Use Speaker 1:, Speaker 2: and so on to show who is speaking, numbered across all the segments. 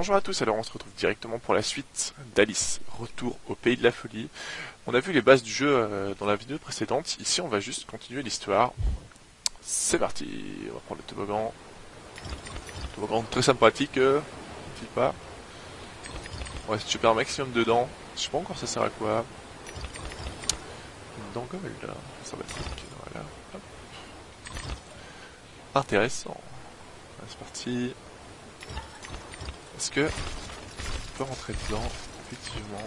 Speaker 1: bonjour à tous, alors on se retrouve directement pour la suite d'Alice, retour au pays de la folie. On a vu les bases du jeu euh, dans la vidéo précédente, ici on va juste continuer l'histoire. C'est parti, on va prendre le toboggan. Toboggan très sympathique, euh, pas. On va de un maximum dedans, je sais pas encore ça sert à quoi. Une dangole, voilà. Intéressant. C'est parti. Est-ce que on peut rentrer dedans Effectivement?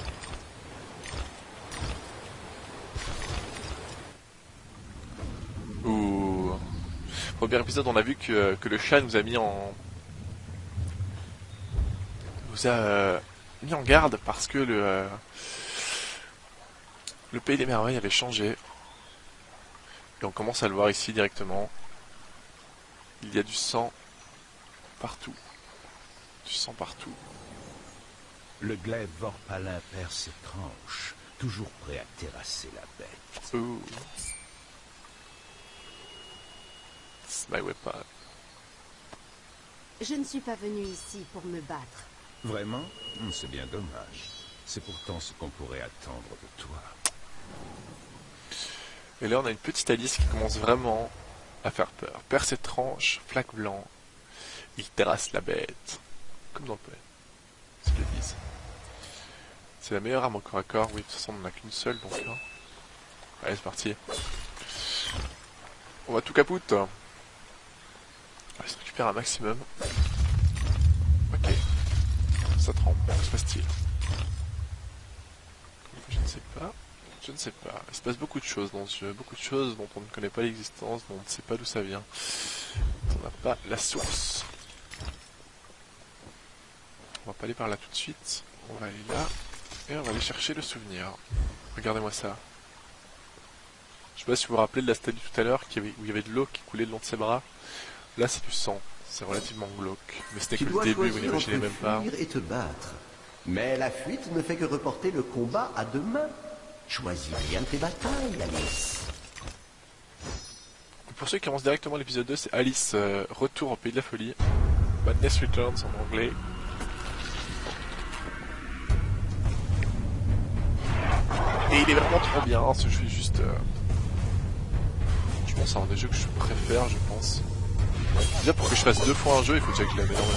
Speaker 1: Ouh. Premier épisode, on a vu que, que le chat nous a mis en... nous a euh, mis en garde parce que le... Euh, le pays des merveilles avait changé. Et on commence à le voir ici directement. Il y a du sang partout. Tu sens partout.
Speaker 2: Le glaive Vorpalin perd ses tranches, toujours prêt à terrasser la bête.
Speaker 1: My weapon.
Speaker 3: Je ne suis pas venu ici pour me battre.
Speaker 2: Vraiment? Hmm, C'est bien dommage. C'est pourtant ce qu'on pourrait attendre de toi.
Speaker 1: Et là, on a une petite Alice qui commence vraiment à faire peur. Perd ses tranches, flaque blanc. Il terrasse la bête. Comme dans le play. C'est disent. C'est la meilleure arme au corps à corps. Oui, de toute façon, on n'en a qu'une seule, donc. Hein. Allez, c'est parti. On va tout capoute. On va se récupérer un maximum. Ok. Ça trempe. Que se passe-t-il? Je ne sais pas. Je ne sais pas. Il se passe beaucoup de choses dans ce jeu. Beaucoup de choses dont on ne connaît pas l'existence, dont on ne sait pas d'où ça vient. On n'a pas la source. On va pas aller par là tout de suite. On va aller là. Et on va aller chercher le souvenir. Regardez-moi ça. Je sais pas si vous vous rappelez de la statue tout à l'heure où il y avait de l'eau qui coulait le long de ses bras. Là, c'est du sang. C'est relativement glauque. Mais c'était que le début, vous n'imaginez même pas.
Speaker 4: et te battre. Mais la fuite ne fait que reporter le combat à demain. Choisis bien tes batailles, Alice.
Speaker 1: Pour ceux qui commencent directement l'épisode 2, c'est Alice, euh, Retour au Pays de la Folie. Madness Returns en anglais. Et il est vraiment trop bien, ce jeu est juste... Euh, je pense c'est un des jeux que je préfère, je pense. Déjà pour que je fasse deux fois un jeu, il faut déjà que je énormément.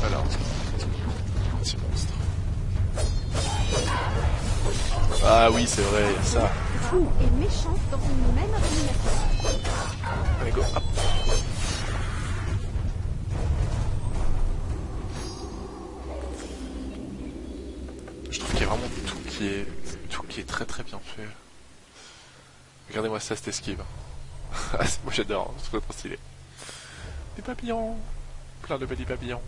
Speaker 1: Voilà. Petit monstre. Ah oui, c'est vrai, ça.
Speaker 3: Fou et méchante dans une même organisation.
Speaker 1: Allez, go, hop. tout qui est très très bien fait. Regardez-moi ça, cette esquive. Ah, moi j'adore, c'est trop stylé. Des papillons, plein de petits papillons.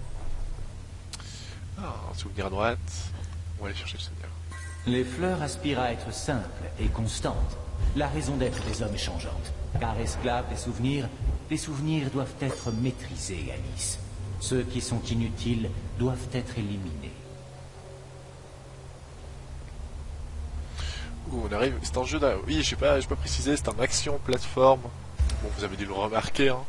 Speaker 1: Ah, un souvenir à droite. On va aller chercher le souvenir.
Speaker 5: Les fleurs aspirent à être simples et constantes. La raison d'être des hommes est changeante. Car esclaves des souvenirs, les souvenirs doivent être maîtrisés, Alice. Ceux qui sont inutiles doivent être éliminés.
Speaker 1: On arrive. C'est un jeu d'un. Oui, je sais pas, je préciser, c'est un action plateforme. Bon, vous avez dû le remarquer. Hein.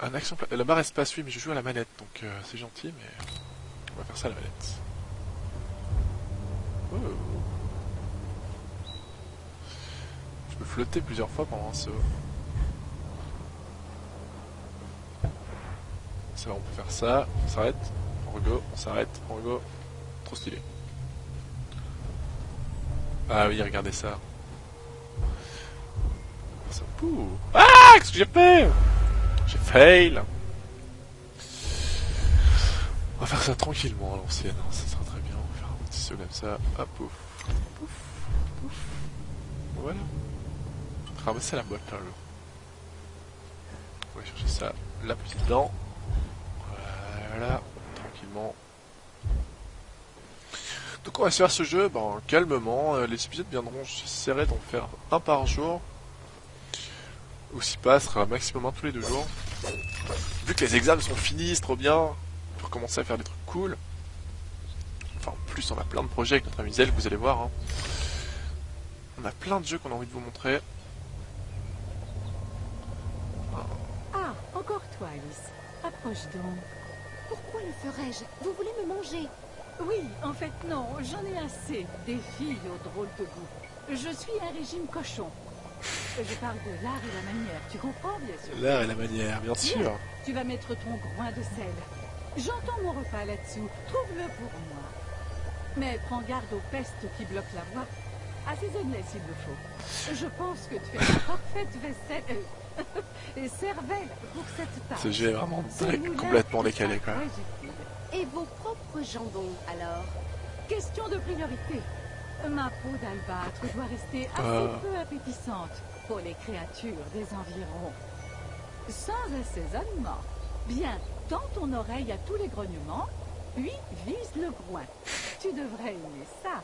Speaker 1: Un action La barre espace, oui, mais je joue à la manette, donc euh, c'est gentil, mais on va faire ça à la manette. Oh. Je peux flotter plusieurs fois pendant un saut. Ça va, on peut faire ça. On s'arrête. On rego. On s'arrête. On rego. Trop stylé. Ah oui, regardez ça. Ah Qu'est-ce que j'ai fait? J'ai fail On va faire ça tranquillement à l'ancienne, hein, ça sera très bien. On va faire un petit saut comme ça. Hop, pouf. Pouf. Pouf. Voilà. Ramasser la boîte là. On va chercher ça. La petite dent. Voilà. Tranquillement. Donc on va se faire ce jeu ben, calmement. Euh, les épisodes viendront, j'essaierai d'en faire un par jour. Ou si pas, ce sera maximum un tous les deux jours. Vu que les examens sont finis, c'est trop bien. Pour commencer à faire des trucs cool. Enfin, en plus, on a plein de projets avec notre ami Zel, vous allez voir. Hein. On a plein de jeux qu'on a envie de vous montrer.
Speaker 6: Approche donc.
Speaker 3: Pourquoi le ferais-je? Vous voulez me manger?
Speaker 6: Oui, en fait, non, j'en ai assez. Des filles au drôle de goût. Je suis un régime cochon. Je parle de l'art et la manière, tu comprends, bien sûr.
Speaker 1: L'art et la manière, bien sûr.
Speaker 6: Tu vas mettre ton groin de sel. J'entends mon repas là-dessous. Trouve-le pour moi. Mais prends garde aux pestes qui bloquent la voie. Assaisonne-les s'il le faut. Je pense que tu as une parfaite vaisselle euh, et cervelle pour cette tâche.
Speaker 1: Ce jeu est vraiment complètement décalé, quoi.
Speaker 3: Et vos propres jambons, alors?
Speaker 6: Question de priorité. Ma peau d'albâtre doit rester assez
Speaker 1: Ah.
Speaker 6: peu appétissante pour les créatures des environs. Sans assaisonnement. Bien, tends ton oreille à tous les grognements, puis vise le groin. Tu devrais aimer ça.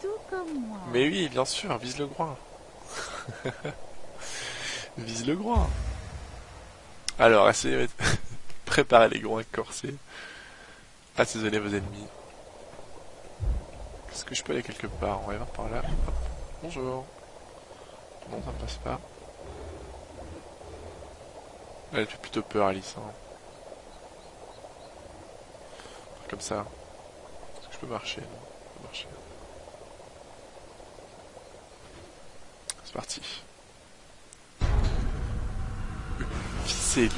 Speaker 6: Tout comme moi.
Speaker 1: Mais oui, bien sûr, vise le groin. vise le groin. Alors, essayez de préparer les groins corsés. Assaisonnez vos ennemis. Est-ce que je peux aller quelque part On va y voir par là. Hop. Bonjour. Non, ça ne passe pas. Elle fait plutôt peur, Alice. hein. Comme ça. Est-ce que je peux marcher? Non, marcher. C'est parti. Une cellule.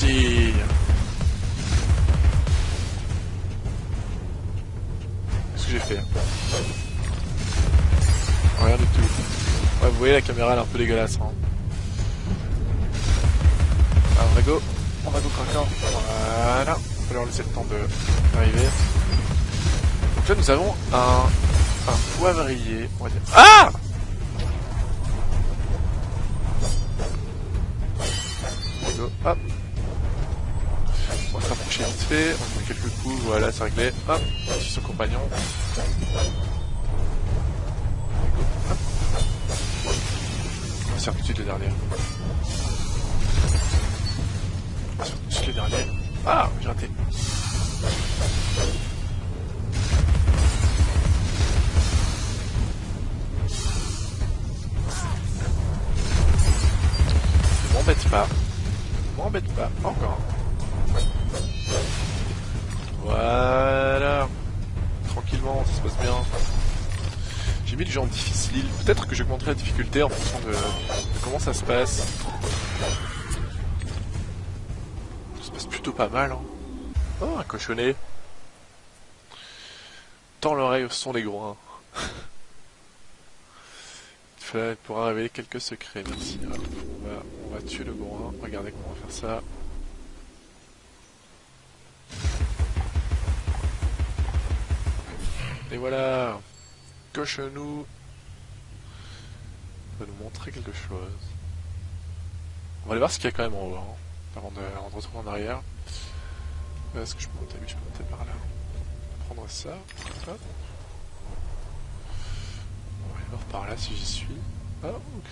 Speaker 1: Qu'est-ce que j'ai fait Rien du tout. Ouais, vous voyez la caméra elle est un peu dégueulasse. Hein. Alors, on va go. On va go craquant. Voilà. On va leur laisser le temps de d'arriver. Donc là, nous avons un, un poivrier. On va dire. Ah On met quelques coups. Voilà, c'est réglé. Hop. Suit son compagnon. On va tout de suite le dernier. On tout de suite le dernier. Ah, j'ai raté. M'embête pas. M'embête pas. Encore. Voilà. Tranquillement, ça se passe bien. J'ai mis le genre difficile. Peut-être que j'augmenterai la difficulté en fonction de, comment ça se passe. Ça se passe plutôt pas mal. Hein. Oh, un cochonnet. Tends l'oreille au son des groins. Il pourra révéler quelques secrets, merci. On, va, on tuer le groin. Regardez comment on va faire ça. Et voilà Cochonou va nous montrer quelque chose. On va aller voir ce qu'il y a quand même en haut, hein, avant, de, avant retourner en arrière. Est-ce que je peux monter je peux monter par là. On va prendre ça. Hop. On va aller voir par là si j'y suis. Oh,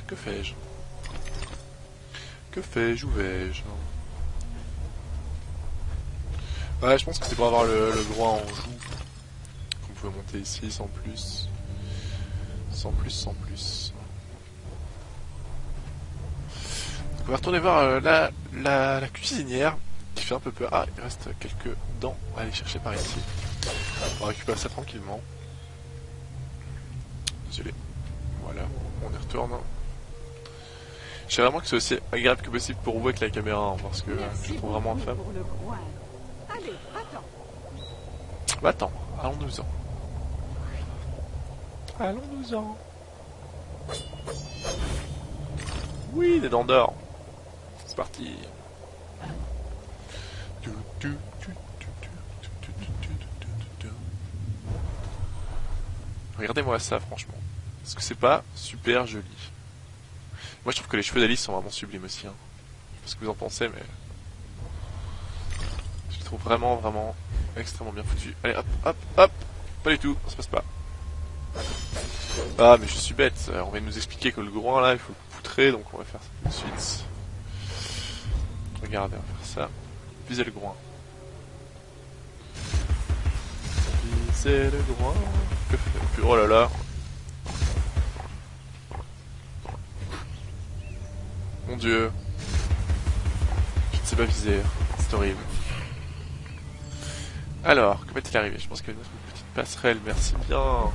Speaker 1: que, fais-je? Que fais-je? Où vais-je? Ouais, je pense que c'est pour avoir le droit en joue. Pouvait monter ici sans plus. Sans plus, sans plus. Donc on va retourner voir euh, la, la, la cuisinière qui fait un peu peur. Ah, il reste quelques dents à aller chercher par ici. On va récupérer ça tranquillement. Désolé. Voilà, on y retourne. Je sais vraiment que c'est aussi agréable que possible pour vous avec la caméra, hein, parce que euh, je
Speaker 6: Merci
Speaker 1: le trouve vraiment infâme. Bah attends, allons-nous-en. Allons-nous-en. Oui, les dents d'or. C'est parti. Regardez-moi ça, franchement. Parce que c'est pas super joli. Moi, je trouve que les cheveux d'Alice sont vraiment sublimes aussi. Hein. Je sais pas ce que vous en pensez, mais... Je les trouve vraiment, vraiment extrêmement bien foutus. Allez, hop, hop, hop Pas du tout, ça se passe pas. Ah, mais je suis bête. Euh, On vient nous expliquer que le groin, là, il faut le poutrer, donc on va faire ça tout de suite. Regardez, on va faire ça. Viser le groin. Viser le groin. Que fait Oh là là. dieu. Je ne sais pas viser. C'est horrible. Alors, comment est-il arrivé? Je pense qu'il y a une petite passerelle. Merci bien.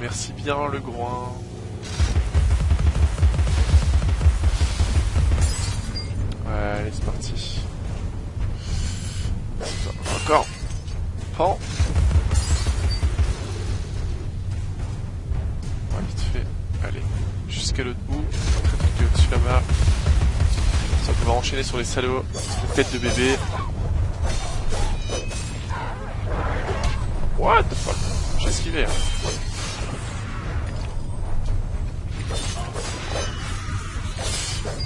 Speaker 1: Merci bien, le groin. Ouais, allez, c'est parti. Encore. Prends. Ouais, vite fait. Allez, jusqu'à l'autre bout. Très au-dessus là-bas. Ça, on va enchaîner sur les salauds. Une tête de bébé. What the fuck? J'ai esquivé. Hein.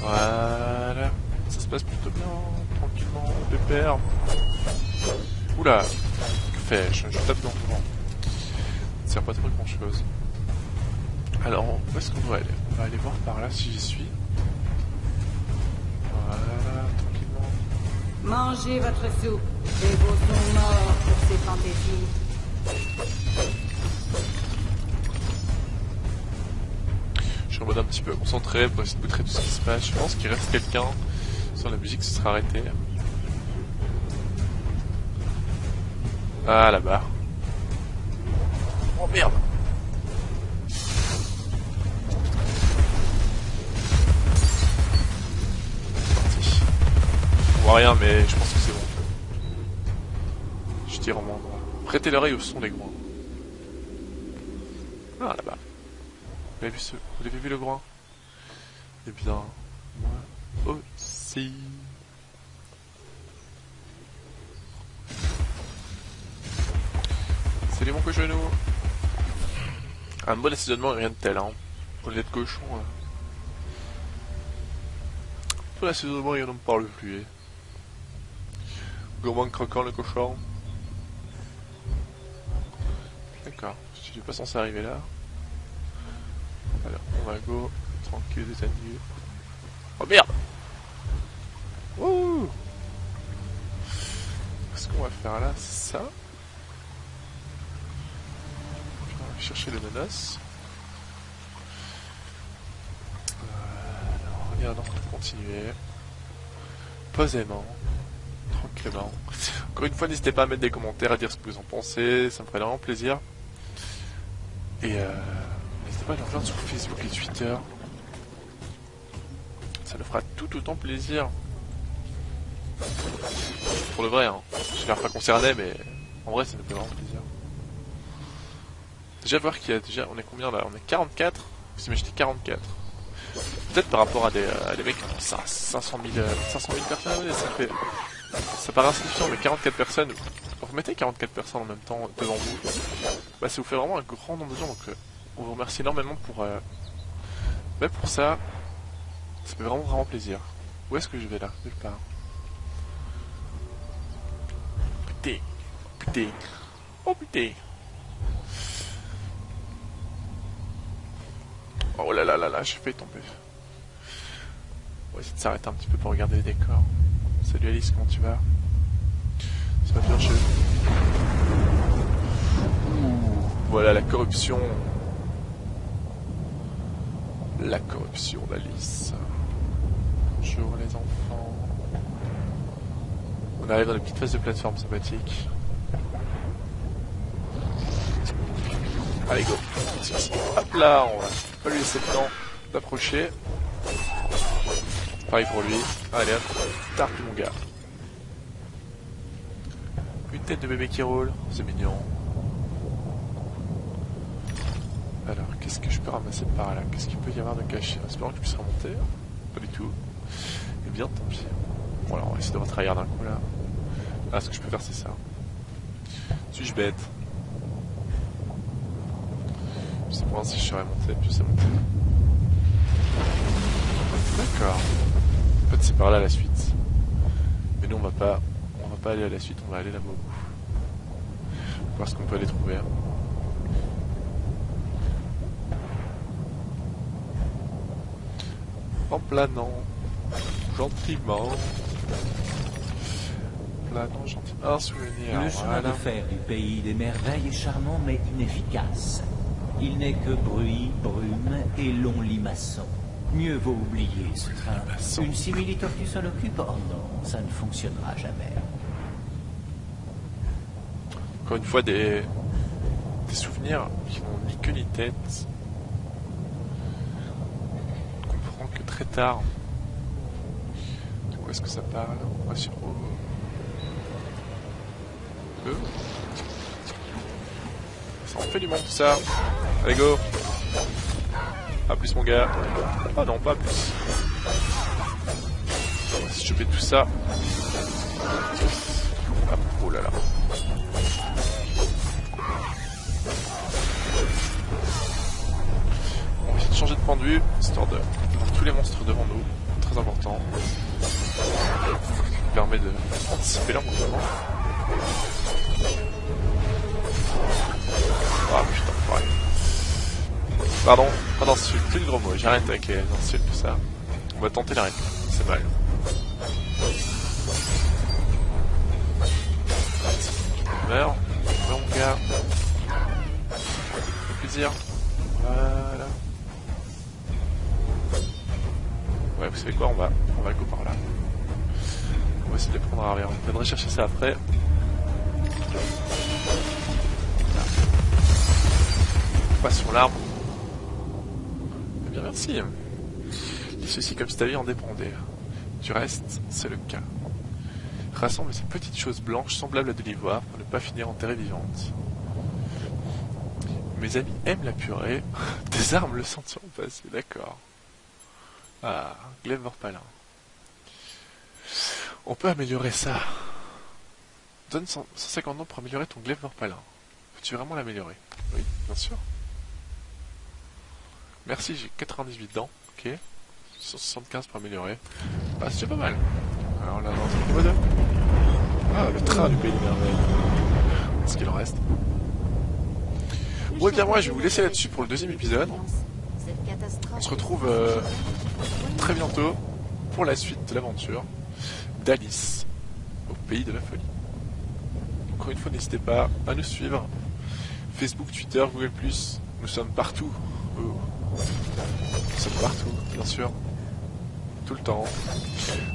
Speaker 1: Voilà. Ça se passe plutôt bien, tranquillement, pépère. Oula Que fais-je? Je tape dans le vent. Ça sert pas trop grand chose. Alors, où est-ce qu'on doit aller? On va aller voir par là si j'y suis. Voilà, tranquillement.
Speaker 6: Mangez votre soupe. Les beaux sont morts pour ces fantaisies.
Speaker 1: Je suis en mode un petit peu concentré pour essayer de montrer tout ce qui se passe. Je pense qu'il reste quelqu'un sur la musique, ce sera arrêté. Ah là-bas. Oh merde Parti. On voit rien mais je pense que c'est bon. Je tire en mon. Prêtez l'oreille au son des groins. Ah là-bas. Vous avez vu, ce... Vous avez vu le groin Eh bien, moi aussi. Salut mon cochonou Un bon assaisonnement et rien de tel, hein. Au lait de cochon, là. Pour l'assaisonnement, il n'en parle plus, eh. Gourmand croquant le cochon. D'accord, je suis pas censé arriver là. On va go, tranquille, détendu. Oh merde Wouh Qu'est-ce qu'on va faire là ça? Je vais chercher le nanas. Alors, regardons, continuer. Posément. Tranquillement. Encore une fois, n'hésitez pas à mettre des commentaires, à dire ce que vous en pensez, ça me ferait vraiment plaisir. Et euh, n'hésitez pas à nous rejoindre sur Facebook et Twitter. Ça nous fera tout autant plaisir. Pour le vrai, hein. je suis pas concerné, mais en vrai, ça nous fait vraiment plaisir. Déjà voir qu'il y a déjà, on est combien là? On est 44 Vous imaginez 44 Peut-être par rapport à des, à des mecs qui ont 500 000, 500 000 personnes, ça fait... Ça paraît insignifiant, mais 44 personnes, vous mettez 44 personnes en même temps devant vous, bah ça vous fait vraiment un grand nombre de gens, donc euh, on vous remercie énormément pour... Euh... Bah pour ça, ça fait vraiment vraiment plaisir. Où est-ce que je vais là Nulle part? Putain, putain, oh putain. Oh là là là là, j'ai fait tomber. On va essayer de s'arrêter un petit peu pour regarder les décors. Salut Alice, comment tu vas? C'est pas bien chez Voilà la corruption. La corruption d'Alice. Bonjour les enfants. On arrive dans la petite phase de plateforme sympathique. Allez go Hop là, on va pas lui laisser le temps d'approcher. Pareil pour lui. Allez hop, tarpe mon gars. Une tête de bébé qui roule, c'est mignon. Alors, qu'est-ce que je peux ramasser par là? Qu'est-ce qu'il peut y avoir de caché? Espérons que je puisse remonter. Pas du tout. Eh bien, tant pis. Bon, alors, on va essayer de retravailler d'un coup là. Ah, ce que je peux faire, c'est ça. Suis-je bête? Je sais pas si je serais monté, je sais monter. D'accord. En fait, c'est par là la suite. Mais nous, on va pas, on va pas aller à la suite, on va aller là-bas au bout. Voir ce qu'on peut aller trouver. En planant, gentiment. Planant gentiment. Un souvenir.
Speaker 5: Le chemin
Speaker 1: voilà.
Speaker 5: de fer du pays des merveilles est charmant mais inefficace. Il n'est que bruit, brume et long limaçon. Mieux vaut oublier ce train. Une simili-tortue s'en occupe? Oh non, ça ne fonctionnera jamais.
Speaker 1: Encore une fois, des, des souvenirs qui n'ont ni queue ni tête. On comprend que très tard. Quoi est-ce que ça parle? On va sur. Euh. Ça en fait du monde tout ça. Allez go A plus mon gars. Ah non, pas plus. On va se choper tout ça. Oh là là. On va essayer de changer de point de vue, histoire de les monstres devant nous. Très important. Ça permet de anticiper leur mouvement. Ah putain, pareil. Pardon, pas d'insulte, c'est le gros mot, j'arrête avec les insultes, tout ça. On va tenter la réplique, c'est mal. Meurs, meurs mon gars. Plaisir. Ouais, vous savez quoi, on va, on va par là. On va essayer de les prendre à l'arrière. On viendrait chercher ça après. Sur l'arbre. Eh bien, merci. Dis ceci comme si ta vie en dépendait. Du reste, c'est le cas. Rassemble ces petites choses blanches semblables à de l'ivoire pour ne pas finir enterrée vivante. Mes amis aiment la purée, désarme le sentiment passé, d'accord. Ah, glaive vorpalin. On peut améliorer ça. Donne 100 150 ans pour améliorer ton glaive vorpalin. Peux-tu vraiment l'améliorer? Oui, bien sûr. Merci, j'ai 98 dents, ok. 175 pour améliorer. Bah, c'est pas mal. Alors là, dans le niveau 2. Ah, le train du pays des merveilles. Est-ce qu'il en reste? Ouais, bien moi, je vais vous laisser là-dessus pour le deuxième épisode. On se retrouve euh, très bientôt pour la suite de l'aventure d'Alice au pays de la folie. Encore une fois, n'hésitez pas à nous suivre. Facebook, Twitter, Google+, nous sommes partout. Nous sommes partout, bien sûr. Tout le temps.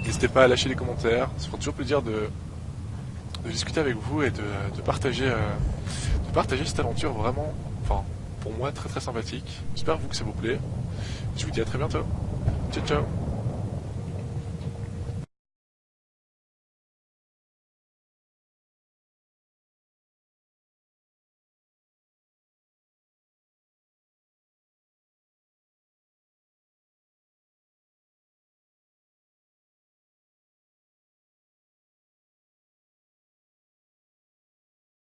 Speaker 1: N'hésitez pas à lâcher des commentaires. Ça fera toujours plaisir de, discuter avec vous et de, de partager, euh, de partager cette aventure vraiment, enfin, pour moi, très très sympathique. J'espère vous que ça vous plaît. Je vous dis à très bientôt. Ciao ciao